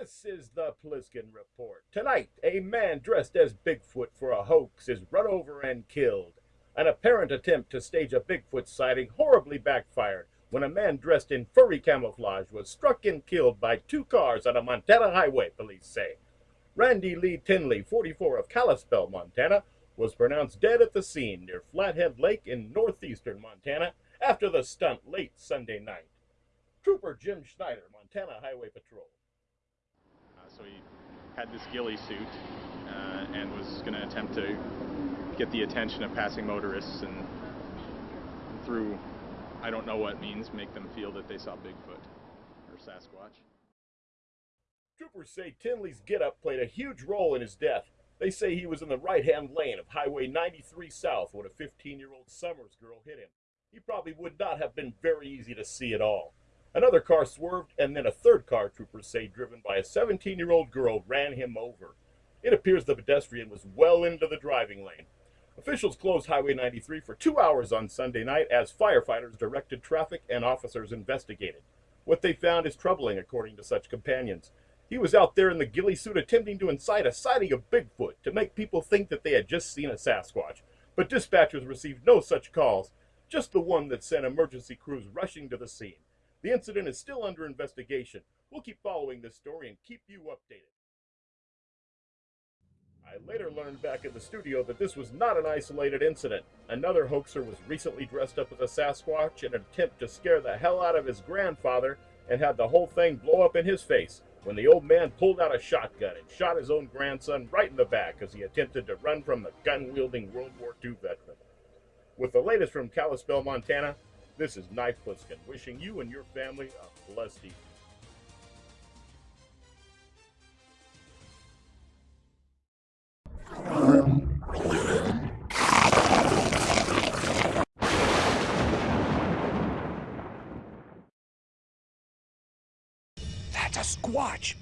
is the Pliskin Report. Tonight, a man dressed as Bigfoot for a hoax is run over and killed. An apparent attempt to stage a Bigfoot sighting horribly backfired when a man dressed in furry camouflage was struck and killed by two cars on a Montana highway, police say. Randy Lee Tenley, 44 of Kalispell, Montana, was pronounced dead at the scene near Flathead Lake in northeastern Montana after the stunt late Sunday night. Trooper Jim Schneider, Montana Highway Patrol. So he had this ghillie suit uh, and was going to attempt to get the attention of passing motorists and through I don't know what means make them feel that they saw Bigfoot or Sasquatch. Troopers say Tenley's getup played a huge role in his death. They say he was in the right-hand lane of Highway 93 South when a 15-year-old Somers girl hit him. He probably would not have been very easy to see at all. Another car swerved, and then a third car, troopers say, driven by a 17-year-old girl, ran him over. It appears the pedestrian was well into the driving lane. Officials closed Highway 93 for two hours on Sunday night as firefighters directed traffic and officers investigated. What they found is troubling, according to such companions. He was out there in the ghillie suit attempting to incite a sighting of Bigfoot to make people think that they had just seen a Sasquatch. But dispatchers received no such calls, just the one that sent emergency crews rushing to the scene. The incident is still under investigation. We'll keep following this story and keep you updated. I later learned back in the studio that this was not an isolated incident. Another hoaxer was recently dressed up as a Sasquatch in an attempt to scare the hell out of his grandfather and had the whole thing blow up in his face when the old man pulled out a shotgun and shot his own grandson right in the back as he attempted to run from the gun-wielding World War II veteran. With the latest from Kalispell, Montana, this is Knife Pliskin, wishing you and your family a blessed evening. That's a squatch.